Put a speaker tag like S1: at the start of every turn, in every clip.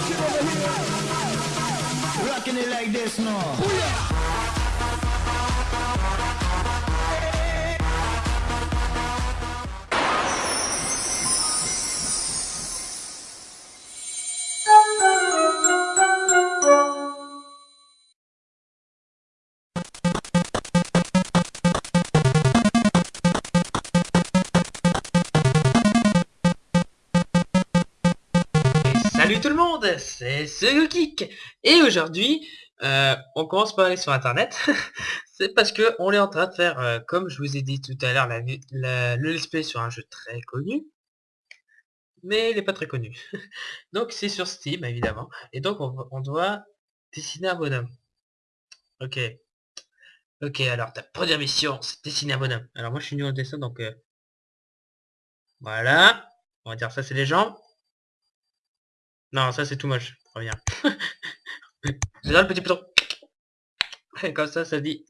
S1: shit over here. Rocking it like this now.
S2: Salut c'est Geek et aujourd'hui euh, on commence par aller sur internet. c'est parce que on est en train de faire, euh, comme je vous ai dit tout à l'heure, le let's sur un jeu très connu, mais il n'est pas très connu. donc c'est sur Steam évidemment, et donc on, on doit dessiner un bonhomme. Ok, ok. Alors ta première mission, c'est dessiner un bonhomme. Alors moi je suis nul au dessin, donc euh, voilà. On va dire ça c'est les jambes. Non, ça c'est tout moche. Reviens. J'ai le petit bouton. Comme ça, ça dit.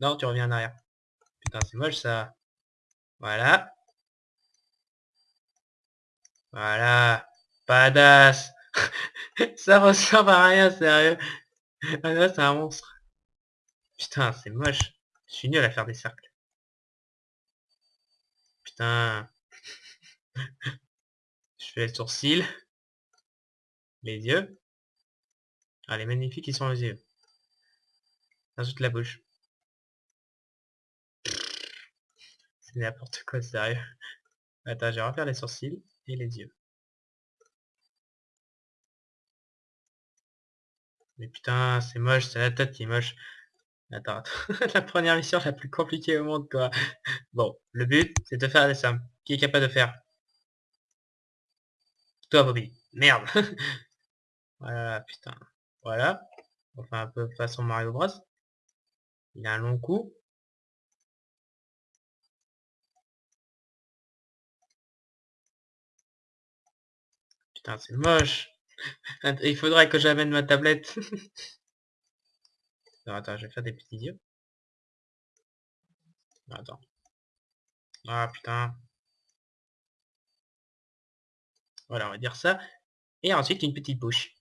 S2: Non, tu reviens en arrière. Putain, c'est moche ça. Voilà. Voilà. Badass. ça ressemble à rien, sérieux. Ah là, c'est un monstre. Putain, c'est moche. Je suis nul à faire des cercles. Putain. Je fais les sourcils. Les yeux. Ah, les magnifiques, ils sont les yeux. Ajoute la bouche. C'est n'importe quoi, sérieux. Attends, je vais refaire les sourcils et les yeux. Mais putain, c'est moche, c'est la tête qui est moche. Attends, attends. la première mission la plus compliquée au monde, quoi. Bon, le but, c'est de faire des sommes. Qui est capable de faire? Toi, Bobby. Merde Voilà, putain. Voilà. On fait un peu façon Mario Bros. Il a un long cou. Putain, c'est moche. Il faudrait que j'amène ma tablette. Attends, je vais faire des petits yeux. Attends. Ah, putain. Voilà, on va dire ça. Et ensuite, une petite bouche.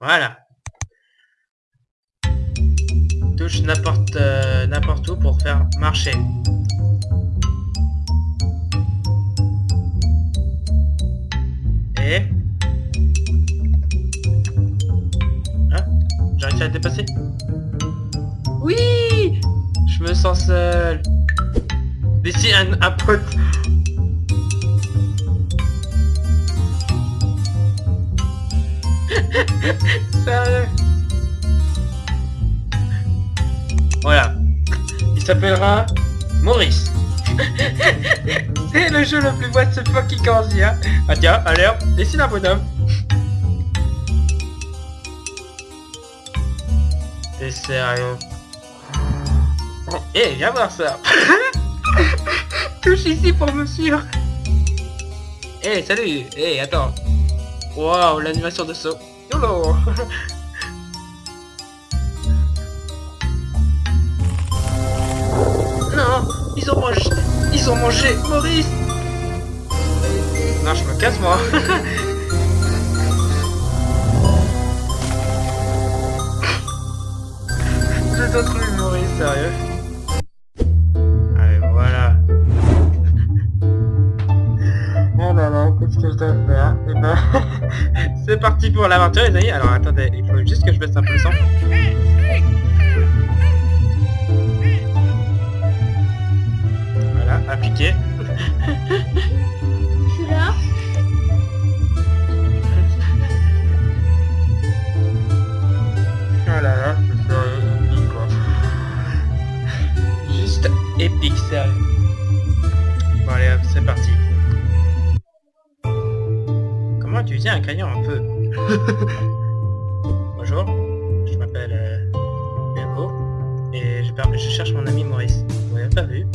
S2: Voilà. Touche n'importe euh, n'importe où pour faire marcher. Et... J'ai réussi à dépasser? Oui Je me sens seul. D'ici un, un pote. Voilà. Il s'appellera Maurice. C'est le jeu le plus what the fuck qui commence hein. Ah tiens, hop, dessine un bonhomme. T'es sérieux? Eh, viens voir ça Touche ici pour me suivre Eh, salut Eh, attends Waouh, l'animation de saut Non Ils ont mangé Ils ont mangé Maurice. Non, je me casse moi. J'ai d'autres Maurice, sérieux parti pour l'aventure les amis. Alors attendez, il faut juste que je baisse un peu le. L'avez pas vu?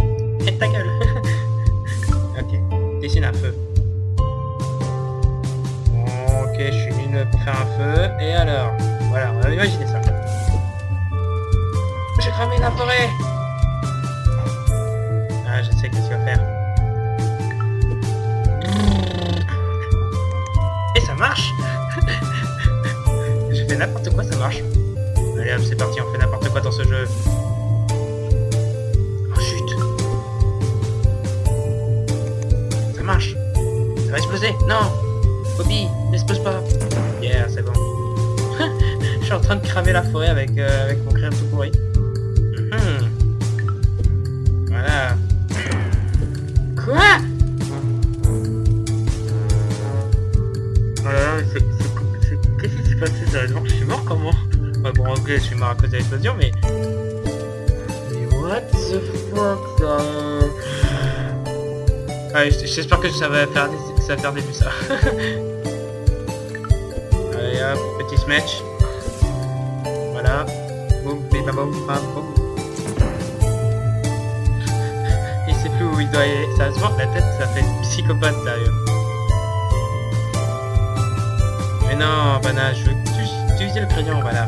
S2: Et ta gueule Ok, dessine un feu. Ok, je suis nul faire un feu. Et alors? Voilà, on va imaginer ça. J'ai cramé la forêt Ah, je sais qu'est-ce qu'il va faire. Et ça marche J'ai fait n'importe quoi, ça marche. Allez hop, c'est parti, on fait n'importe quoi dans ce jeu. Ça va exploser Non Bobby, n'explose pas Yeah, c'est bon. Je suis en train de cramer la forêt avec, euh, avec mon crème tout pourri. Mhm. Voilà. Quoi? Oh là là, Qu'est-ce qui s'est passé? Sérieusement Je suis mort comment? Bon, ok, je suis mort à cause de l'explosion, mais... Mais what the fuck, J- j'espère que ça va faire des, ça va des ça. Allez hop, petit smash. Voilà. Boum, bim, boum. Il sait plus où il doit aller. Sérieusement, la tête, ça fait psychopathe, sérieux. Mais non, Bana, je veux utiliser le crayon, voilà.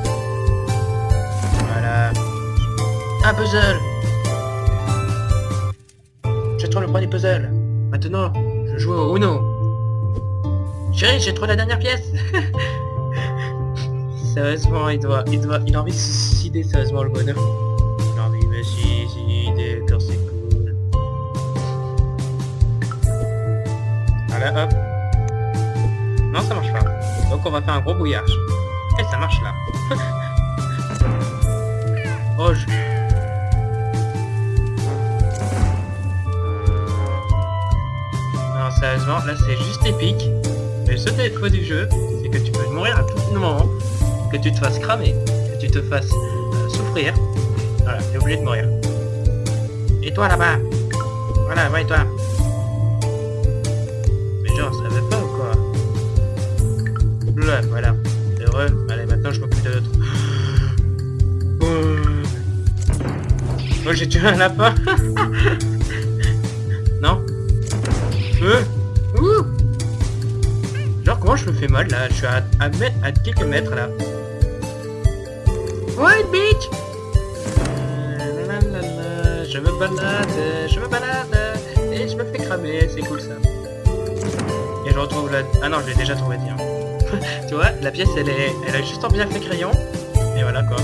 S2: Voilà. Un puzzle trouvé le premier puzzle. Maintenant, je joue au Uno. Chérie, j'ai trouvé la dernière pièce Sérieusement, il doit, il doit, il a envie de se suicider, sérieusement, le bonhomme. Il a envie de suicider, quand c'est cool. Voilà, hop. Non, ça marche pas. Donc on va faire un gros bouillage. Et ça marche là. oh, je... Sérieusement, là c'est juste épique. Mais le seul défaut du jeu, c'est que tu peux mourir à tout moment, que tu te fasses cramer, que tu te fasses euh, souffrir. Voilà, t'es obligé de mourir. Et toi là-bas? Voilà, ouais, toi. Mais genre, ça veut pas ou quoi? Là, voilà. Heureux? Allez, maintenant je m'occupe de l'autre. Oh, j'ai tué un lapin. Je me fais mal là Je suis à, à, quelques mètres là. Ouais, bitch Euh, Je me balade, je me balade, et je me fais cramer, c'est cool ça. Et je retrouve la... Ah non, je l'ai déjà trouvé, tiens. tu vois, la pièce, elle est, elle a juste en bien fait crayon. Et voilà, quoi.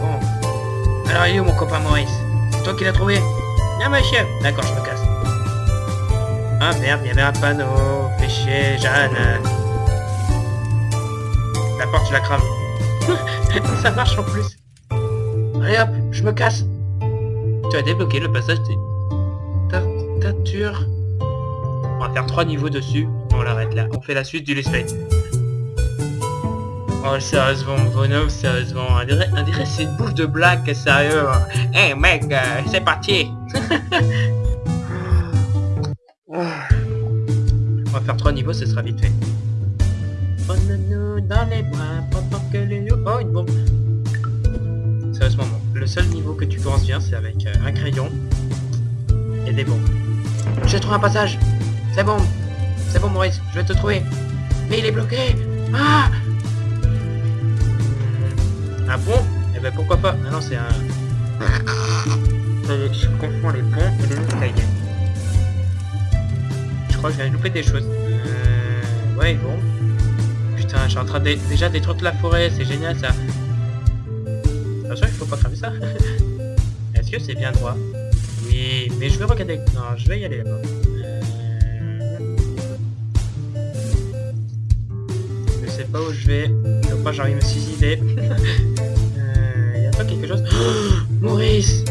S2: Bon. Alors, il est où mon copain Maurice? C'est toi qui l'as trouvé? Bien, monsieur. D'accord, je me casse. Ah merde, il y avait un panneau. Chier, Jeanne. La porte, je la crame. Ça marche en plus. Allez hop, je me casse. Tu as débloqué le passage des tartatures. On va faire trois niveaux dessus. On l'arrête là. On fait la suite du let's play. Oh sérieusement bonhomme, sérieusement. On dirait, on dirait c'est une bouffe de blague, sérieux. Eh mec, euh, c'est parti. On va faire trois niveaux, ce sera vite fait. Prenez-nous dans les bras pendant que les... Oh, une bombe. Sérieusement, bon. le seul niveau que tu commences bien, c'est avec euh, un crayon et des bombes. J'ai trouvé un passage. C'est bon. C'est bon, Maurice, je vais te trouver. Mais il est bloqué. Ah Un pont Eh ben pourquoi pas Ah non, c'est un... Euh, Je confonds les ponts et les escaliers. Je crois que je de louper des choses. Euh... Ouais, bon. Putain, je suis en train de déjà détruire la forêt, c'est génial ça. Attention, il faut pas cramer ça. Est-ce que c'est bien droit? Oui, mais je vais regarder. Non, je vais y aller là-bas. Euh, Je sais pas où je vais. Donc moi j'ai envie de me suicider. Euh, y a pas quelque chose? Maurice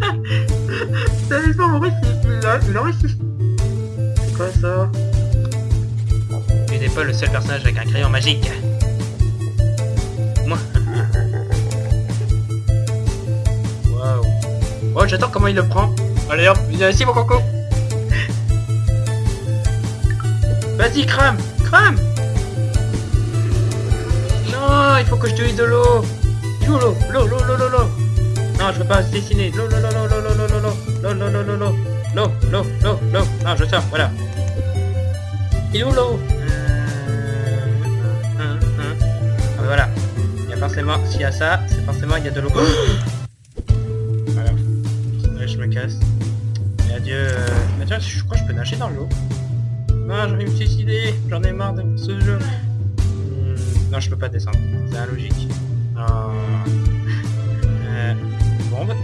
S2: Sérieusement, Maurice, il quoi ça Tu n'es pas le seul personnage avec un crayon magique. Moi. Waouh. Oh, j'attends comment il le prend. Allez hop, viens ici mon coco. Vas-y, crame, crame. Non, il faut que je te de l'eau. L'eau, l'eau, l'eau, l'eau, l'eau, l'eau. Non, je veux pas dessiner. L'eau, l'eau, l'eau, l'eau, l'eau, l'eau, l'eau, l'eau, l'eau, l'eau, l'eau, l'eau, l'eau, l'eau, l'eau, l'eau. Non, je sors, voilà. Il est où l'eau Euh, Ah, Voilà. Il y a forcément, s'il y a ça, c'est forcément il y a de l'eau. Voilà. Ouais, je me casse. Et adieu. Euh... Mais tiens, je crois que je peux nager dans l'eau. Non, j'ai envie de me suicider. J'en ai marre de ce jeu. Hmm, non, je peux pas descendre. C'est logique. Ah. Euh, bombe.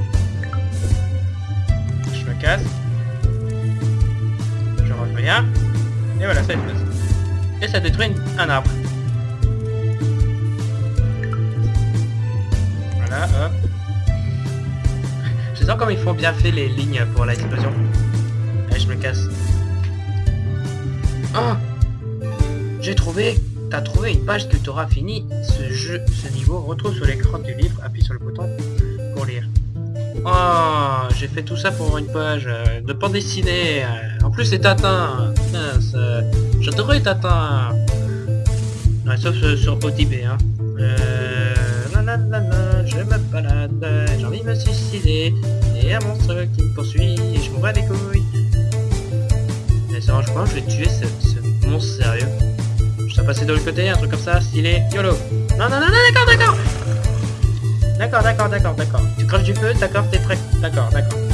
S2: Je me casse. Je reviens. Et voilà, ça explose. Et ça détruit un arbre. Voilà, hop. Je sens comme ils font bien fait les lignes pour l'explosion. Allez, je me casse. Oh J'ai trouvé T'as trouvé une page que tu auras fini ce jeu, ce niveau. Retrouve sur l'écran du livre, appuie sur le bouton pour lire. Oh, j'ai fait tout ça pour une page euh, de bande dessinée. Plus. Mince, euh, J'adorais Tintin. Ouais, sauf euh, sur OTB, hein. Euh, je me balade, j'ai envie de me suicider. Et un monstre qui me poursuit et je m'en bats les couilles. Mais je crois que je vais tuer ce, ce monstre sérieux. Je dois passer de l'autre côté, un truc comme ça, stylé. YOLO. Non, non, non, non, d'accord, d'accord. D'accord, d'accord, d'accord, d'accord. Tu craches du feu, d'accord, t'es prêt. D'accord, d'accord.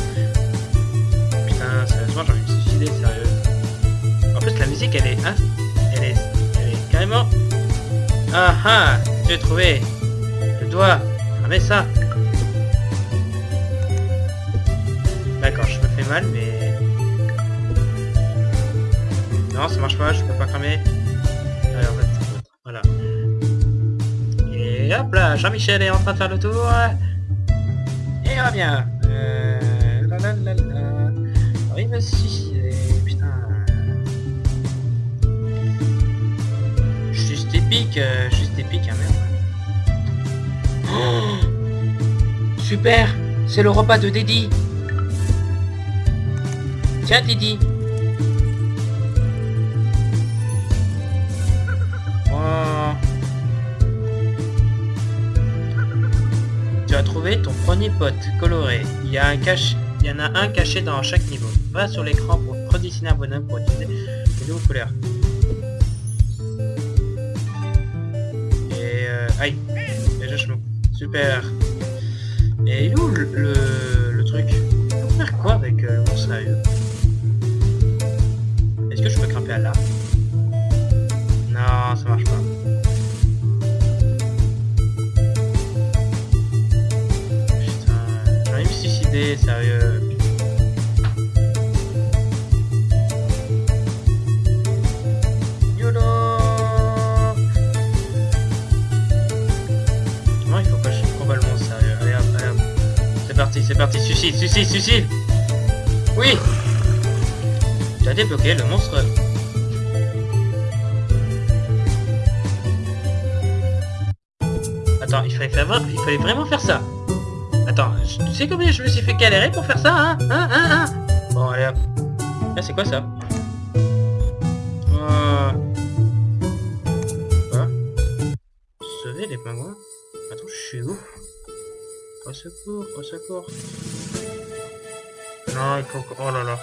S2: Sérieux. En plus, la musique, elle est... Hein, elle est... Elle est carrément... Ah ah J'ai trouvé Je dois cramer ça D'accord, je me fais mal, mais... Non, ça marche pas, je peux pas cramer. Voilà. Et hop là, Jean-Michel est en train de faire le tour. Et revient. Euh... il me suicider, putain. Juste épique, euh, juste épique, hein, merde. Oh Super C'est le repas de Didi Tiens Didi Oh. Tu as trouvé ton premier pote coloré. Il y a un cache, il y en a un caché dans chaque niveau. Va sur l'écran pour redessiner un bonhomme pour utiliser les nouvelles couleurs. Et euh, aïe, déjà je. Super. Et où le, le, truc? On faire quoi avec euh, sérieux? Est-ce que je peux grimper à là Non, ça marche pas. Sérieux? Comment il faut que je le monstre, sérieux allez hop. C'est parti, c'est parti, suicide, suicide, suicide Oui Tu as débloqué le monstre Attends, il fallait, faire, il fallait vraiment faire ça. Tu sais combien je me suis fait galérer pour faire ça, hein Hein Hein Hein Bon, allez hop. Ah, c'est quoi ça Euh... Quoi Sauver les pingouins Attends, je suis où Au secours, au secours. Non, il faut... Oh là là.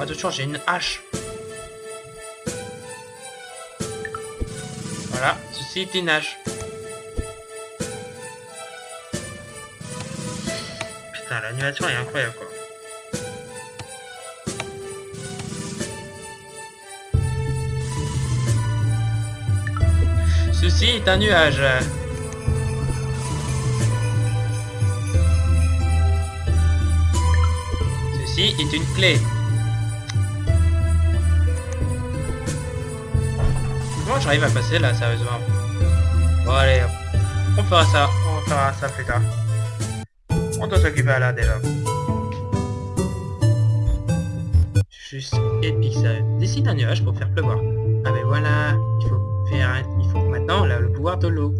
S2: Attention, j'ai une hache. Voilà, ceci est une hache. Putain, l'animation est incroyable, quoi. Ceci est un nuage. Ceci est une clé. Comment j'arrive à passer là, sérieusement? Bon allez, on fera ça, on fera ça plus tard. On doit s'occuper à là déjà. Juste épique sérieux. Dessine un nuage pour faire pleuvoir. Ah ben voilà, il faut faire il faut maintenant le pouvoir de l'eau.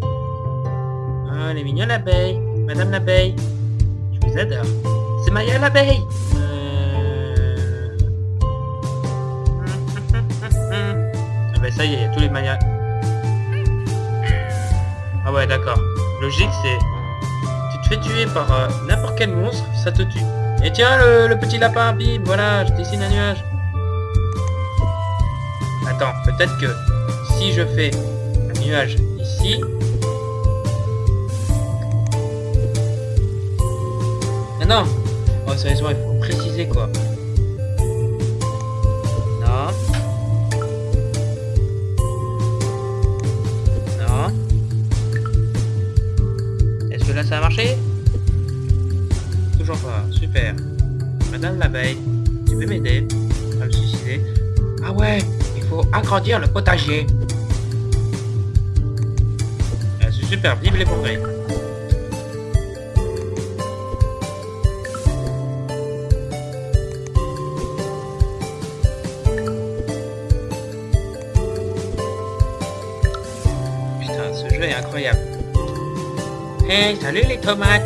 S2: Ah, elle est mignonne l'abeille. Madame l'abeille. Je vous adore. C'est Maya l'abeille. Euh... Ah ben ça y est, il y a tous les Mayas. Ah ouais d'accord. Logique c'est... Fais tuer par euh, n'importe quel monstre, ça te tue. Et tiens le, le petit lapin, bim, voilà, je dessine un nuage. Attends, peut-être que si je fais un nuage ici... Ah non Oh sérieusement, il faut préciser quoi. Ça a marché Toujours pas, super. Madame l'abeille, tu peux m'aider à me suicider Ah ouais, il faut agrandir le potager. Ah, c'est super, vive les progrès. Putain, ce jeu est incroyable. Hey, salut les tomates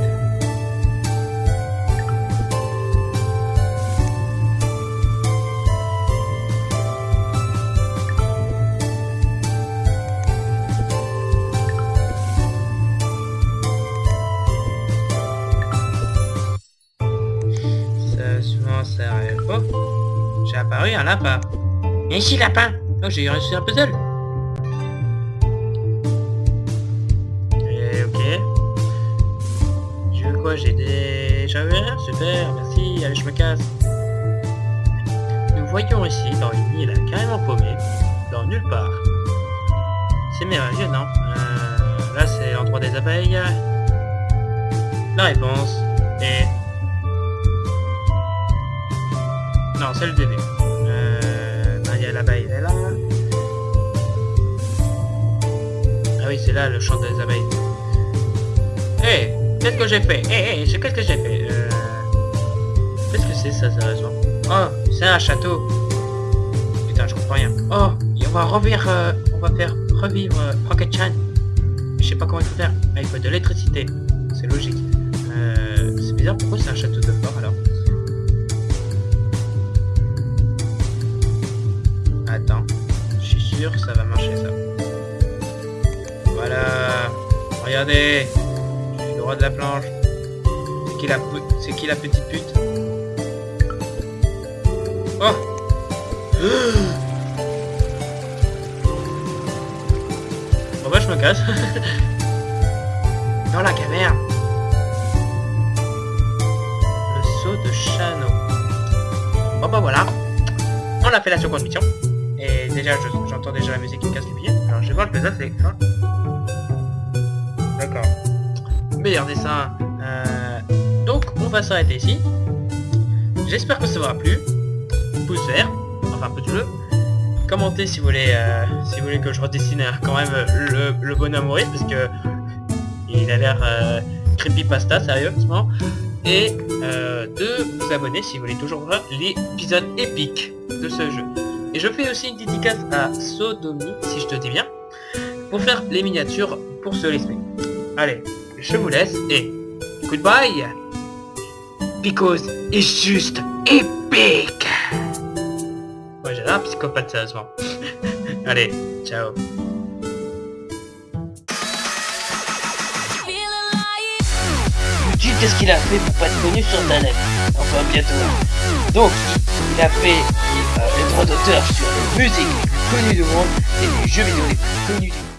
S2: Ça, souvent, ça arrive. Oh J'ai apparu un lapin. Et ici, lapin Oh, j'ai réussi un puzzle nulle part. C'est merveilleux, non? Euh, Là, c'est l'endroit des abeilles. La réponse est... Non, c'est le début. Euh, Maria l'abeille, elle est là. Ah oui, c'est là le chant des abeilles. Hé, qu'est-ce que j'ai fait? Hé, hé, qu'est-ce que j'ai fait? Euh... Qu'est-ce que c'est ça, sérieusement? Oh, c'est un château. Putain, je comprends rien. Oh, va euh, on va faire revivre euh, Rocket Chan. Je sais pas comment il faut faire. Ah, il faut de l'électricité. C'est logique. Euh, c'est bizarre, pourquoi c'est un château de fort alors? Attends, je suis sûr que ça va marcher ça. Voilà, regardez, je suis le roi de la planche. C'est qui la, c'est qui la petite pute? Oh bah je me casse. Dans la caverne. Le saut de Chano. Bon bah voilà. On a fait la seconde mission. Et déjà, je- j'entends déjà la musique qui me casse les pieds. Alors, je vais voir le puzzle, c'est ça. D'accord. Meilleur dessin. Euh, donc, on va s'arrêter ici. J'espère que ça vous aura plu. Pouce vert, enfin pouce bleu. Commentez si vous voulez, euh, si vous voulez que je redessine euh, quand même euh, le, le bonhomme Maurice, parce que il a l'air creepypasta, sérieusement. Et de vous abonner si vous voulez toujours voir l'épisode épique de ce jeu. Et je fais aussi une dédicace à Sodomy, si je te dis bien, pour faire les miniatures pour ce let's. Allez, je vous laisse et goodbye Because it's just epic psychopathe, sérieusement. Allez, ciao
S3: qu'est-ce qu'il a fait pour pas être connu sur Internet Enfin, bientôt. Donc, il a fait euh, les droits d'auteur sur les musiques les plus connues du monde et les jeux vidéo les plus connus du monde.